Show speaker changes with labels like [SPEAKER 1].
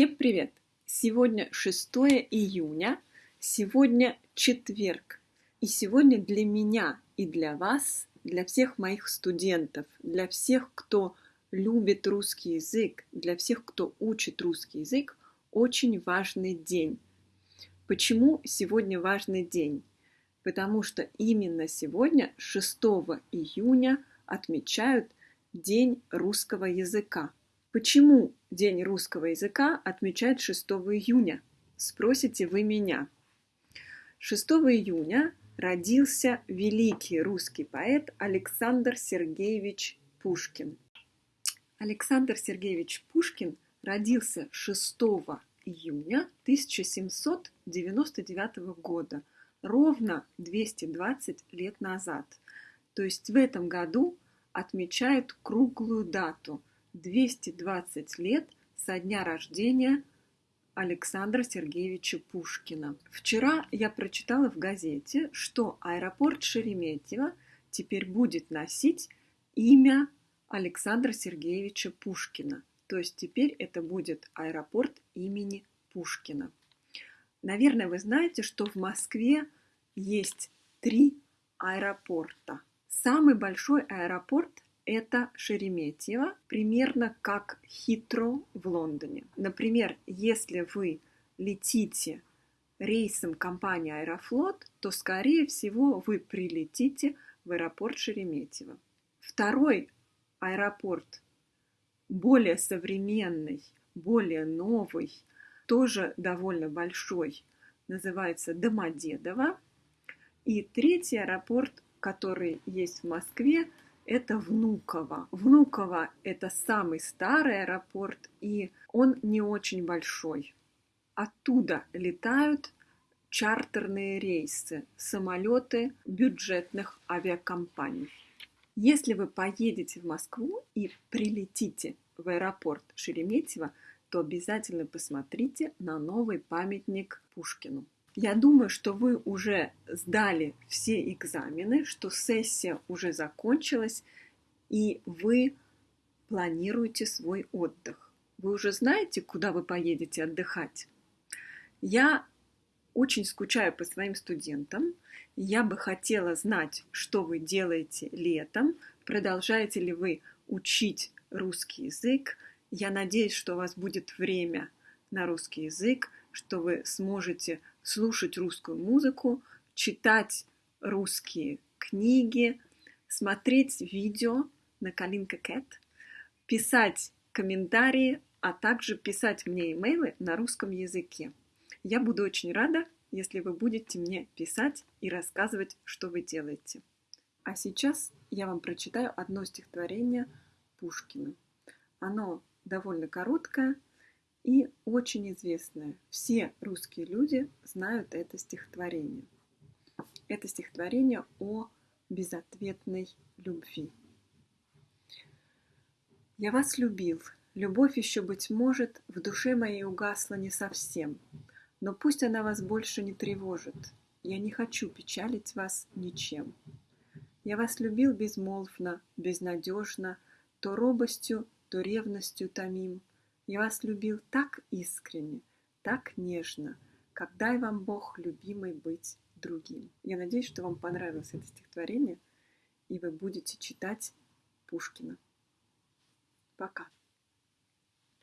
[SPEAKER 1] Всем привет! Сегодня 6 июня, сегодня четверг. И сегодня для меня и для вас, для всех моих студентов, для всех, кто любит русский язык, для всех, кто учит русский язык, очень важный день. Почему сегодня важный день? Потому что именно сегодня, 6 июня, отмечают День русского языка. Почему День русского языка отмечают 6 июня? Спросите вы меня. 6 июня родился великий русский поэт Александр Сергеевич Пушкин. Александр Сергеевич Пушкин родился 6 июня 1799 года, ровно 220 лет назад. То есть в этом году отмечают круглую дату – 220 лет со дня рождения Александра Сергеевича Пушкина. Вчера я прочитала в газете, что аэропорт Шереметьево теперь будет носить имя Александра Сергеевича Пушкина. То есть теперь это будет аэропорт имени Пушкина. Наверное, вы знаете, что в Москве есть три аэропорта – Самый большой аэропорт – это Шереметьево, примерно как Хитро в Лондоне. Например, если вы летите рейсом компании Аэрофлот, то, скорее всего, вы прилетите в аэропорт Шереметьево. Второй аэропорт, более современный, более новый, тоже довольно большой, называется Домодедово. И третий аэропорт который есть в Москве, это Внуково. Внуково – это самый старый аэропорт, и он не очень большой. Оттуда летают чартерные рейсы, самолеты бюджетных авиакомпаний. Если вы поедете в Москву и прилетите в аэропорт Шереметьево, то обязательно посмотрите на новый памятник Пушкину. Я думаю, что вы уже сдали все экзамены, что сессия уже закончилась, и вы планируете свой отдых. Вы уже знаете, куда вы поедете отдыхать? Я очень скучаю по своим студентам. Я бы хотела знать, что вы делаете летом, продолжаете ли вы учить русский язык. Я надеюсь, что у вас будет время на русский язык, что вы сможете слушать русскую музыку, читать русские книги, смотреть видео на Калинка Кэт, писать комментарии, а также писать мне имейлы на русском языке. Я буду очень рада, если вы будете мне писать и рассказывать, что вы делаете. А сейчас я вам прочитаю одно стихотворение Пушкина. Оно довольно короткое – и очень известное. Все русские люди знают это стихотворение. Это стихотворение о безответной любви. Я вас любил, любовь еще, быть может, в душе моей угасла не совсем, но пусть она вас больше не тревожит, я не хочу печалить вас ничем. Я вас любил безмолвно, безнадежно, то робостью, то ревностью томим, я вас любил так искренне, так нежно, как дай вам Бог, любимый, быть другим. Я надеюсь, что вам понравилось это стихотворение, и вы будете читать Пушкина. Пока.